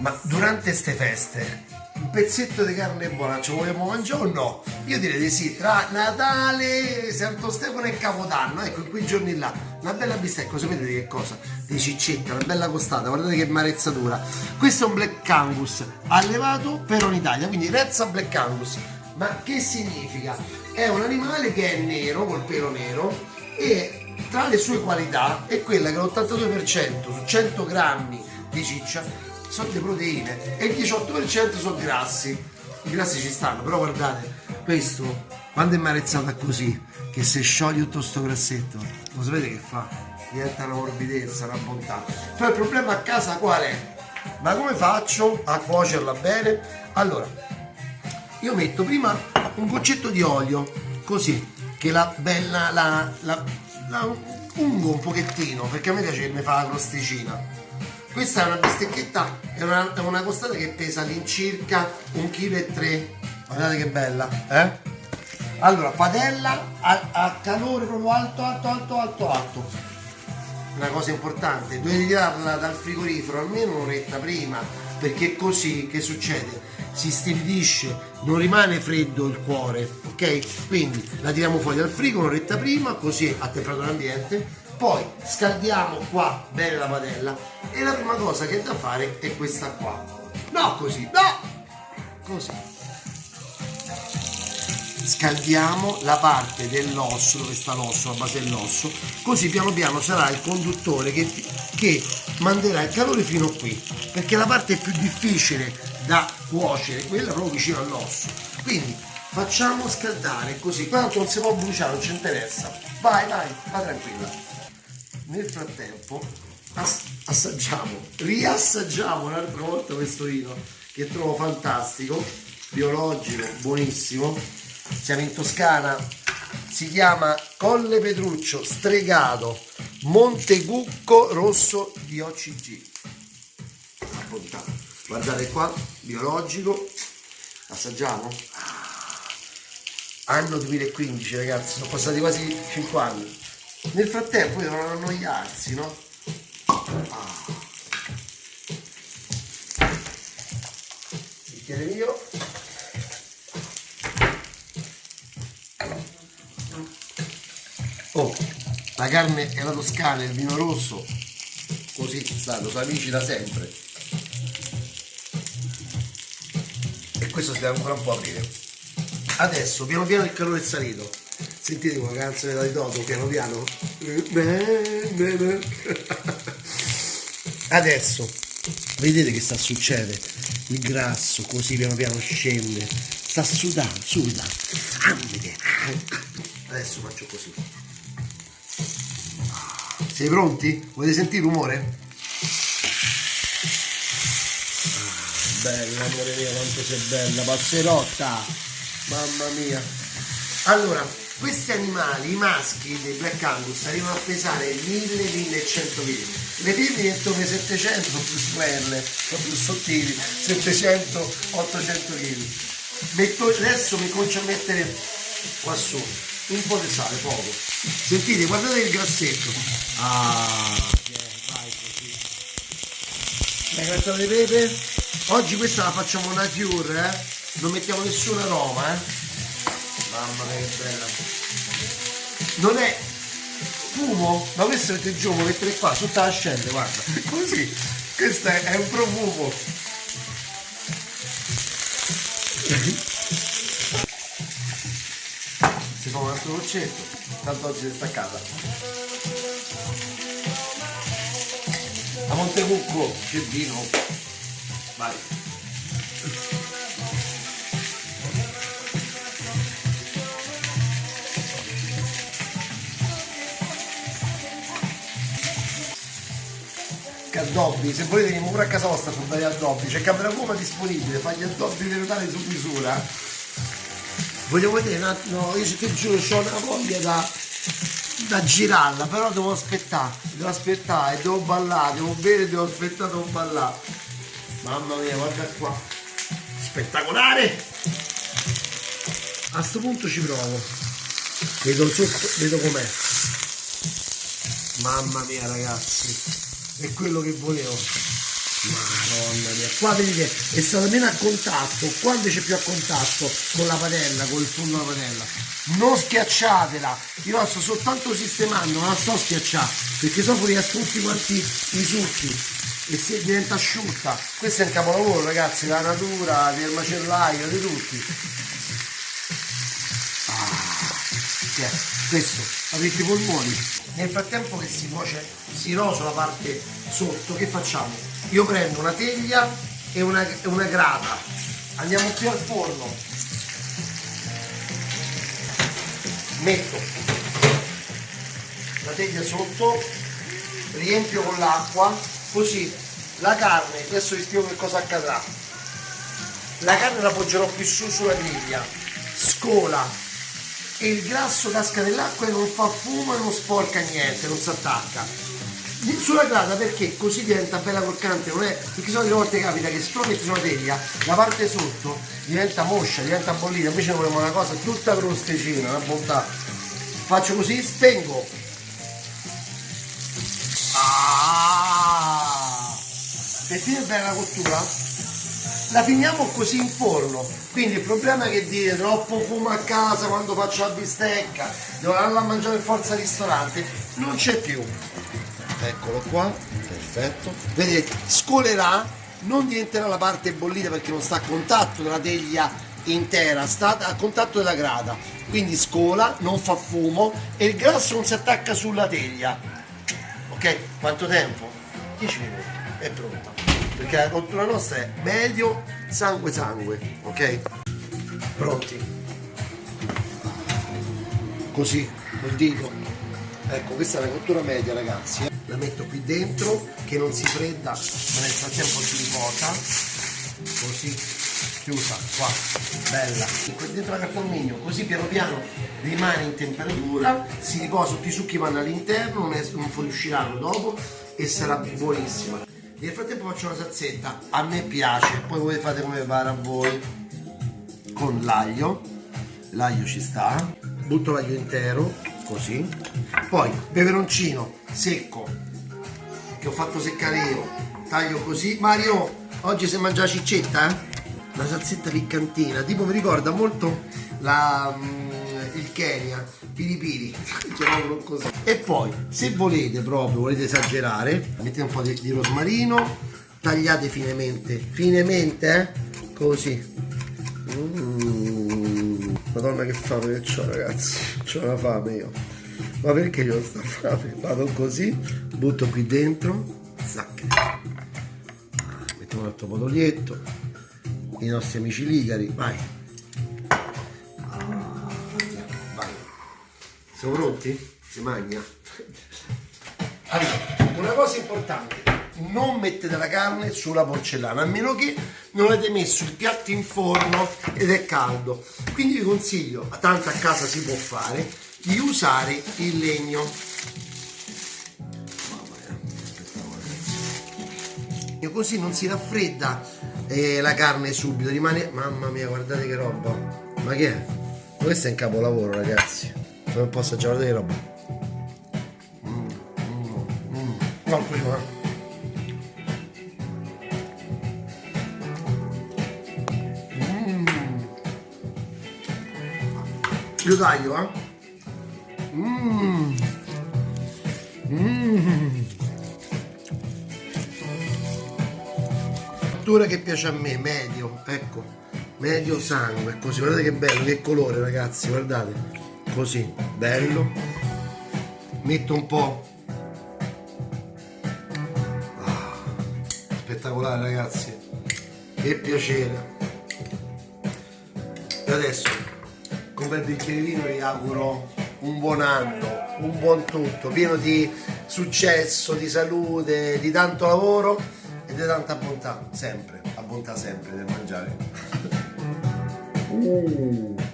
Ma durante ste feste un pezzetto di carne buona ci vogliamo mangiare o no? Io direi di sì, tra Natale, Santo Stefano e Capodanno, ecco, in quei giorni là, una bella bistecca, sapete di che cosa? Di ciccetta, una bella costata, guardate che marezzatura. Questo è un Black Angus allevato però in Italia, quindi razza Black Angus. Ma che significa? È un animale che è nero, col pelo nero, e tra le sue qualità è quella che l'82% su 100 grammi di ciccia sono le proteine e il 18% sono grassi. I grassi ci stanno, però guardate, questo quando è marezzata così, che se scioglie tutto sto grassetto, lo sapete che fa? Diventa una morbidezza, una bontà. Però il problema a casa qual è? Ma come faccio a cuocerla bene? Allora, io metto prima un goccetto di olio, così, che la bella, la, la, la ungo un pochettino, perché a me piace che mi fa la crosticina questa è una bistecchetta, è una, è una costata che pesa all'incirca 1,3 kg. Guardate che bella, eh? Allora, padella a, a, calore proprio alto, alto, alto, alto, alto. Una cosa importante, dovete tirarla dal frigorifero almeno un'oretta prima, perché così che succede? Si stabilisce, non rimane freddo il cuore, ok? Quindi la tiriamo fuori dal frigo un'oretta prima, così a temperatura ambiente, poi scaldiamo qua bene la padella e la prima cosa che è da fare è questa qua. No così no! Così. Scaldiamo la parte dell'osso dove sta l'osso la base dell'osso così piano piano sarà il conduttore che, che manderà il calore fino qui perché la parte più difficile da cuocere quella proprio vicino all'osso. Quindi facciamo scaldare così. Tanto non si può bruciare non ci interessa. Vai vai va tranquilla nel frattempo ass assaggiamo, riassaggiamo un'altra volta questo vino che trovo fantastico, biologico, buonissimo. Siamo in Toscana, si chiama Colle Petruccio Stregato Montecucco Rosso di OCG. Guardate qua, biologico, assaggiamo. Ah, anno 2015 ragazzi, sono passati quasi 5 anni nel frattempo devono annoiarsi, no? Ah. Bicchiere mio. Oh, la carne è la toscana, il vino rosso, così stanno, sono amici da sempre. E questo si deve ancora un po' aprire. Adesso, piano piano il calore è salito Sentite una canzone da Toto piano piano. Adesso vedete che sta succedendo? Il grasso così piano piano scende. Sta sudando, suda. Adesso faccio così. Siete pronti? Volete sentire il rumore? Ah, bella amore mio, quanto sei bella, passerotta! Mamma mia! Allora, questi animali, i maschi dei Black Angus, arrivano a pesare 1000-1100 kg. Le femmine intorno ai 700 sono più snelle, sono più sottili, 700-800 kg. Metto, adesso mi comincio a mettere qua su un po' di sale, poco. Sentite, guardate il grassetto. Ah, vai così. La carta di pepe. Oggi questa la facciamo nature, eh? Non mettiamo nessun aroma, eh? Mamma mia che bella. Non è fumo, ma questo mette giù, lo mettere qua, sotto la scende, guarda. Così. Questo è, un profumo. Si fa un altro goccetto, tanto oggi è staccata. A Montecucco c'è vino. Vai. Addobbi, se volete venire pure a casa vostra per fare addobbi, c'è Camera Goma disponibile, fa gli addobbi di Natale su misura. Vogliamo vedere un attimo, io ti giuro, ho una voglia da, da girarla, però devo aspettare, devo aspettare, devo ballare, devo bere, devo aspettare, devo ballare. Mamma mia, guarda qua. Spettacolare! A questo punto ci provo. Vedo sotto, vedo com'è. Mamma mia ragazzi è quello che volevo. Madonna mia. Qua vedete è stata meno a contatto qua invece più a contatto con la padella con il fondo della padella. Non schiacciatela. Io la sto soltanto sistemando non la sto schiacciando perché sennò fuoriescono tutti quanti i succhi e si diventa asciutta. Questo è un capolavoro ragazzi la natura del macellaio di tutti. Ah, questo? Aprite i polmoni nel frattempo che si cuoce si rosa la parte sotto che facciamo? Io prendo una teglia e una, una grata. Andiamo più al forno. Metto la teglia sotto riempio con l'acqua così la carne adesso vi spiego che cosa accadrà. La carne la poggerò più su sulla griglia scola e il grasso casca nell'acqua e non fa fumo e non sporca niente non si attacca. Sulla grata perché così diventa bella croccante non è perché sono delle volte capita che metti sulla teglia la parte sotto diventa moscia diventa bollita invece noi vogliamo una cosa tutta crosticina una bontà. Faccio così spengo. Ah! per finire bene la cottura la finiamo così in forno. Quindi il problema è che dire troppo fumo a casa quando faccio la bistecca devo andare a mangiare in forza al ristorante non c'è più. Eccolo qua perfetto. Vedete scolerà non diventerà la parte bollita perché non sta a contatto della teglia intera sta a contatto della grata quindi scola non fa fumo e il grasso non si attacca sulla teglia. Ok quanto tempo? 10 minuti è pronta perché la cottura nostra è medio sangue sangue ok? Pronti? Così col dito ecco questa è la cottura media ragazzi la metto qui dentro che non si fredda ma nel frattempo si riposa così chiusa qua. Bella. E qui dentro la carta alluminio così piano piano rimane in temperatura si riposa tutti i succhi vanno all'interno non fuoriusciranno dopo e sarà buonissima nel frattempo faccio una salsetta, a me piace, poi voi fate come pare a voi, con l'aglio, l'aglio ci sta, butto l'aglio intero, così, poi peperoncino secco, che ho fatto seccare io, taglio così, Mario, oggi si mangia la ciccetta, eh? Una salsetta piccantina, tipo mi ricorda molto la, mm, il Kenya, piripiri, chiamiamolo così. E poi, se volete proprio, volete esagerare, mettete un po' di, di rosmarino, tagliate finemente, finemente, eh? così. Mm. Madonna che fame che ho ragazzi, ho una fame io. Ma perché io ho sta fame? Vado così, butto qui dentro, zac. Mettiamo un altro potolietto, i nostri amici ligari, vai. Siamo pronti? Si magna? Allora, una cosa importante, non mettete la carne sulla porcellana, a meno che non avete messo il piatto in forno ed è caldo. Quindi vi consiglio, tanto a casa si può fare, di usare il legno. Così non si raffredda eh, la carne subito, rimane... Mamma mia, guardate che roba! Ma che è? Questo è un capolavoro, ragazzi non posso già vedere roba mm, mm, mm. no prima mm. io taglio eh mm. Mm. fattura che piace a me medio ecco medio sangue così guardate che bello che colore ragazzi guardate così bello. Metto un po' ah, spettacolare ragazzi. Che piacere. E adesso con quel bicchiere vino vi auguro un buon anno un buon tutto pieno di successo di salute di tanto lavoro e di tanta bontà sempre la bontà sempre del mangiare. Uh.